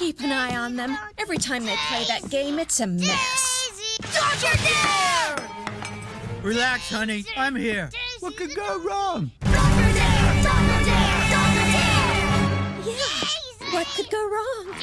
keep an eye on them. Every time they play that game, it's a mess. Dr. Dare! Relax, honey. I'm here. What could go wrong? Dr. Dare! Dr. Dare! Dr. Dare! Yeah. What could go wrong?